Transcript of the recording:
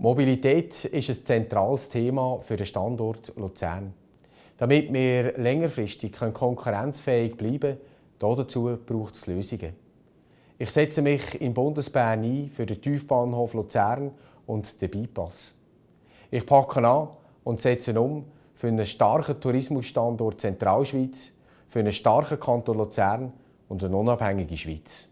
Mobilität ist ein zentrales Thema für den Standort Luzern. Damit wir längerfristig konkurrenzfähig bleiben können, dazu braucht es Lösungen. Ich setze mich in Bundesbern ein für den Tiefbahnhof Luzern und den Bypass. Ich packe an und setze um für einen starken Tourismusstandort Zentralschweiz, für einen starken Kanton Luzern und eine unabhängige Schweiz.